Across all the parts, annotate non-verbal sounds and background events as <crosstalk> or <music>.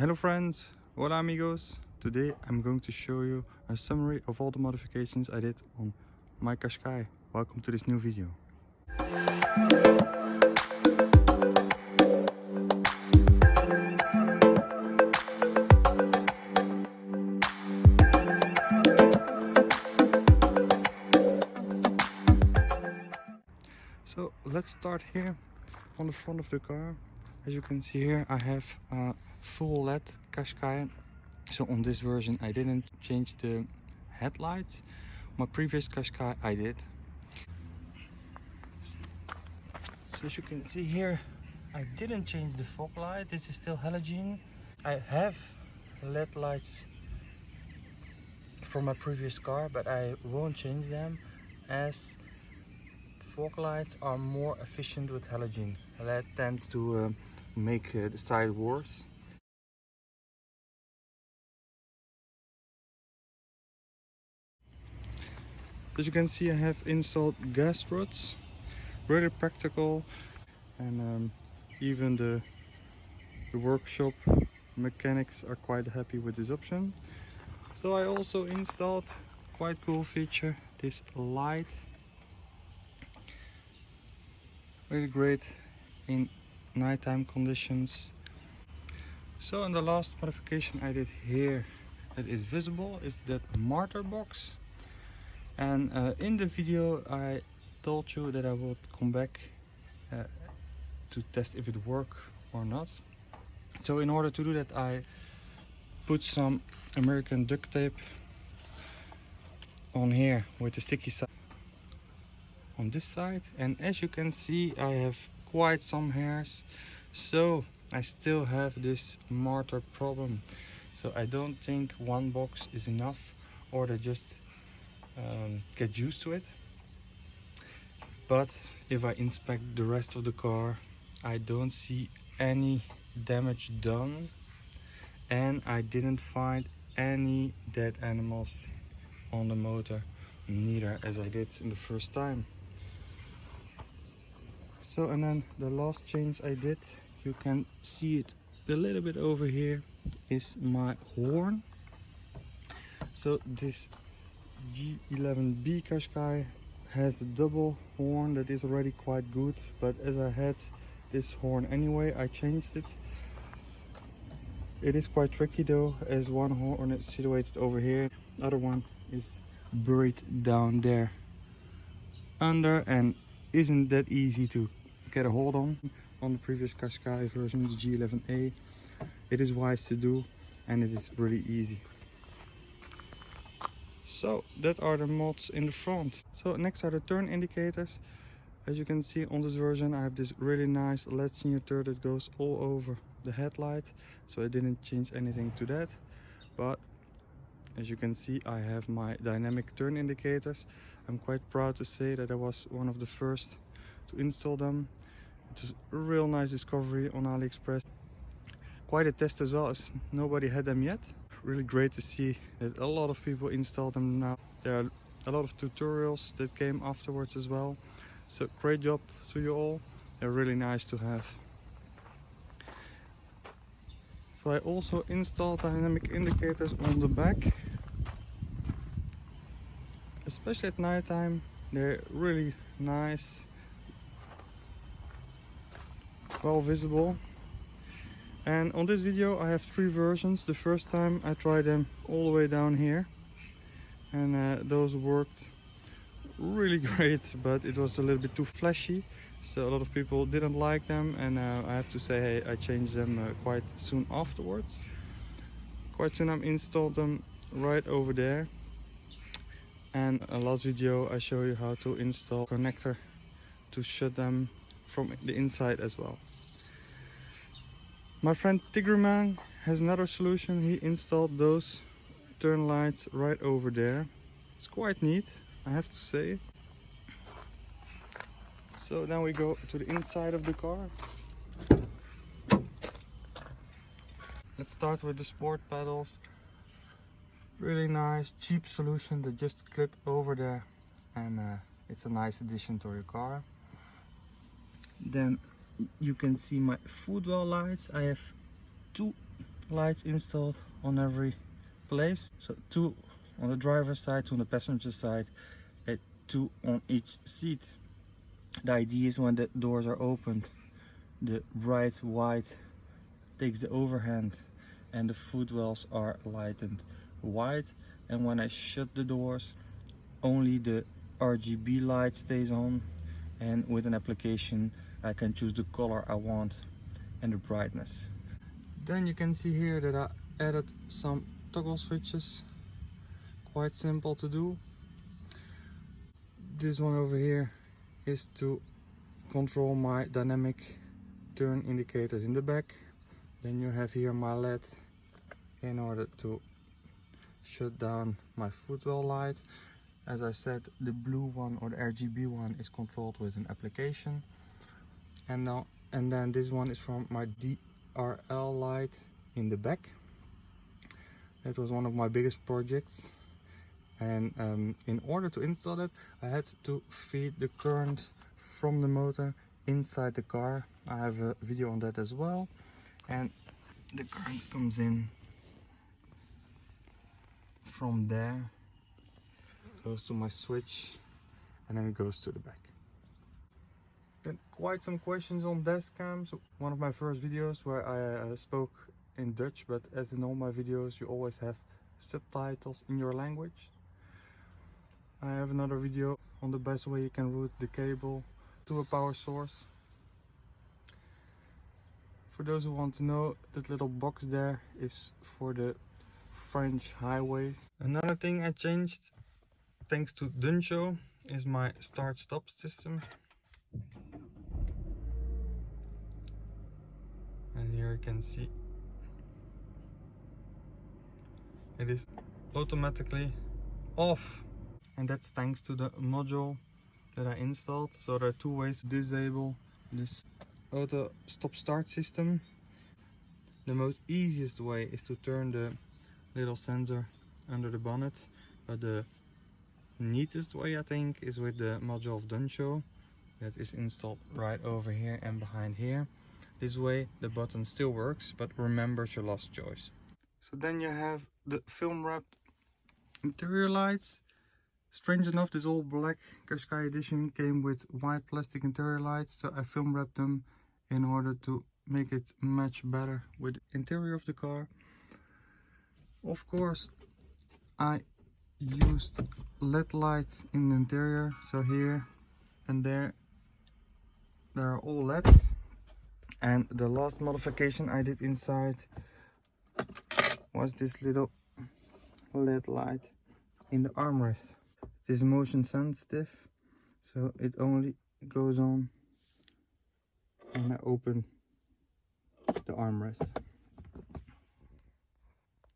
Hello friends, hola amigos. Today I'm going to show you a summary of all the modifications I did on my Qashqai. Welcome to this new video. So let's start here on the front of the car. As you can see here I have a full LED Qashqai. So on this version I didn't change the headlights. My previous Qashqai I did. So as you can see here I didn't change the fog light. This is still halogen. I have LED lights from my previous car but I won't change them as fog lights are more efficient with halogen. That tends to uh, make uh, the side worse. As you can see I have installed gas rods, really practical and um, even the, the workshop mechanics are quite happy with this option. So I also installed quite cool feature, this light. Really great in nighttime conditions. So and the last modification I did here that is visible is that martyr box and uh, in the video I told you that I would come back uh, to test if it worked or not. So in order to do that I put some American duct tape on here with the sticky side on this side. And as you can see I have quite some hairs. So I still have this martyr problem. So I don't think one box is enough or to just um, get used to it. But if I inspect the rest of the car I don't see any damage done. And I didn't find any dead animals on the motor neither as I did in the first time. So and then the last change I did you can see it a little bit over here is my horn. So this G11B Qashqai has a double horn that is already quite good but as I had this horn anyway I changed it it is quite tricky though as one horn is situated over here other one is buried down there under and isn't that easy to get a hold on on the previous Qashqai version, the G11A. It is wise to do and it is really easy. So that are the mods in the front. So next are the turn indicators. As you can see on this version I have this really nice LED signature that goes all over the headlight. So I didn't change anything to that. But as you can see I have my dynamic turn indicators. I'm quite proud to say that I was one of the first to install them it's a real nice discovery on AliExpress. Quite a test as well as nobody had them yet. Really great to see that a lot of people install them now. There are a lot of tutorials that came afterwards as well. So great job to you all. They're really nice to have. So I also installed dynamic indicators on the back. Especially at night time, they're really nice well visible and on this video I have three versions. The first time I tried them all the way down here. And uh, those worked really <laughs> great but it was a little bit too flashy. So a lot of people didn't like them. And uh, I have to say hey, I changed them uh, quite soon afterwards. Quite soon I installed them right over there. And a last video I show you how to install connector to shut them from the inside as well my friend Tigreman has another solution. He installed those turn lights right over there. It's quite neat, I have to say. So now we go to the inside of the car. Let's start with the sport pedals. Really nice, cheap solution that just clip over there and uh, it's a nice addition to your car. Then you can see my footwell lights. I have two lights installed on every place. So two on the driver's side, two on the passenger side, and two on each seat. The idea is when the doors are opened, the bright white takes the overhand and the footwells are lightened white and when I shut the doors only the RGB light stays on and with an application I can choose the color I want and the brightness. Then you can see here that I added some toggle switches quite simple to do. This one over here is to control my dynamic turn indicators in the back. Then you have here my LED in order to shut down my footwell light. As I said, the blue one or the RGB one is controlled with an application. And now and then this one is from my DRL light in the back. That was one of my biggest projects and um, in order to install it I had to feed the current from the motor inside the car I have a video on that as well and the current comes in from there goes to my switch and then it goes to the back then quite some questions on dashcam so one of my first videos where I uh, spoke in Dutch but as in all my videos you always have subtitles in your language I have another video on the best way you can route the cable to a power source. For those who want to know, that little box there is for the French highways. Another thing I changed, thanks to Duncho, is my start-stop system. And here you can see it is automatically off. And that's thanks to the module that I installed. So there are two ways to disable this auto stop start system. The most easiest way is to turn the little sensor under the bonnet but the neatest way I think is with the module of Duncho that is installed right over here and behind here. This way the button still works but remembers your last choice. So then you have the film wrapped interior lights. Strange enough, this all black Qashqai edition came with white plastic interior lights, so I film wrapped them in order to make it match better with the interior of the car. Of course, I used LED lights in the interior, so here and there, there are all LEDs. And the last modification I did inside was this little LED light in the armrest is motion sensitive so it only goes on when I open the armrest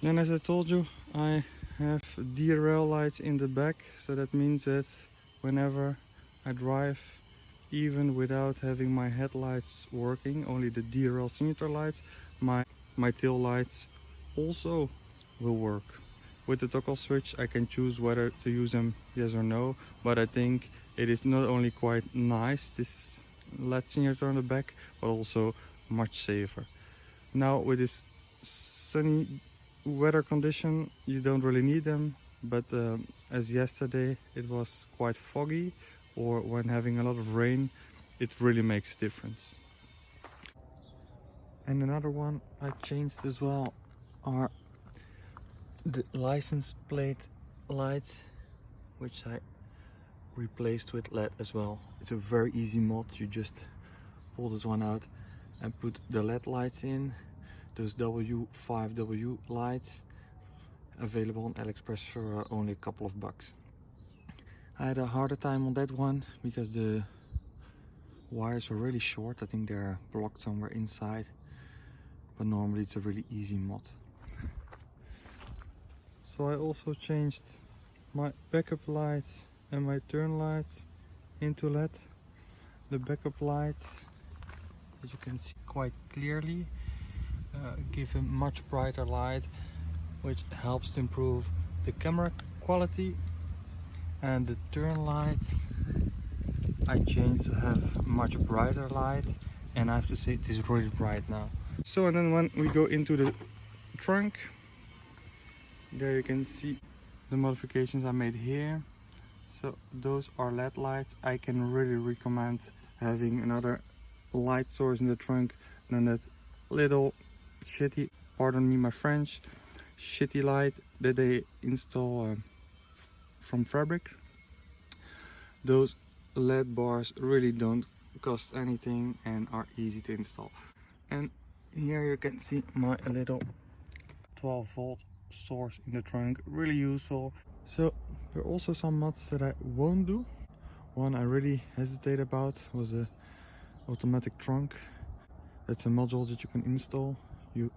then as I told you I have DRL lights in the back so that means that whenever I drive even without having my headlights working only the DRL signature lights my my tail lights also will work. With the toggle switch I can choose whether to use them yes or no but I think it is not only quite nice this LED signature on the back but also much safer. Now with this sunny weather condition you don't really need them but um, as yesterday it was quite foggy or when having a lot of rain it really makes a difference and another one I changed as well are the license plate lights which I replaced with LED as well. It's a very easy mod, you just pull this one out and put the LED lights in, those W5W lights available on AliExpress for uh, only a couple of bucks. I had a harder time on that one because the wires were really short, I think they're blocked somewhere inside but normally it's a really easy mod. So I also changed my backup lights and my turn lights into LED. The backup lights as you can see quite clearly uh, give a much brighter light which helps to improve the camera quality and the turn lights I changed to have much brighter light and I have to say it is really bright now so and then when we go into the trunk. There you can see the modifications I made here. So those are LED lights. I can really recommend having another light source in the trunk than that little shitty, pardon me my French, shitty light that they install uh, from fabric. Those LED bars really don't cost anything and are easy to install. And here you can see my little 12 volt source in the trunk, really useful. So there are also some mods that I won't do. One I really hesitate about was the automatic trunk. That's a module that you can install. You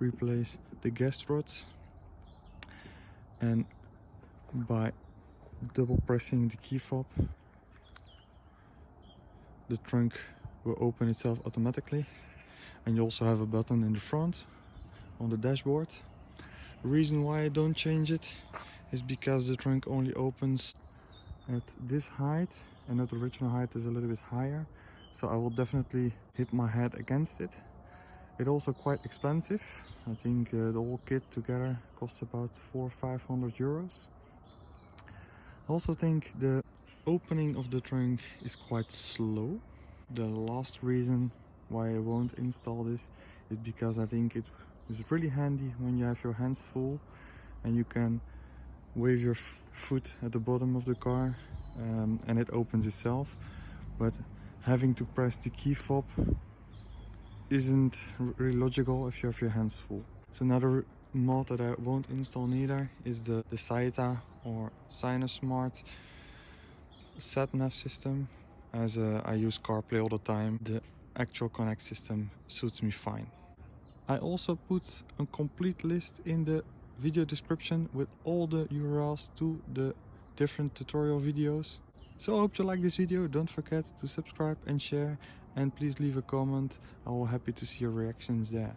replace the gas rods and by double pressing the key fob the trunk will open itself automatically and you also have a button in the front on the dashboard. The reason why I don't change it is because the trunk only opens at this height and that original height is a little bit higher. So I will definitely hit my head against it it's also quite expensive. I think uh, the whole kit together costs about four or five hundred euros. I also think the opening of the trunk is quite slow. The last reason why I won't install this is because I think it is really handy when you have your hands full and you can wave your foot at the bottom of the car um, and it opens itself. But having to press the key fob isn't really logical if you have your hands full. So another mod that I won't install neither is the, the Saita or Sinosmart sat nav system as uh, I use CarPlay all the time. The actual Connect system suits me fine. I also put a complete list in the video description with all the URLs to the different tutorial videos. So I hope you like this video, don't forget to subscribe and share and please leave a comment, I will happy to see your reactions there.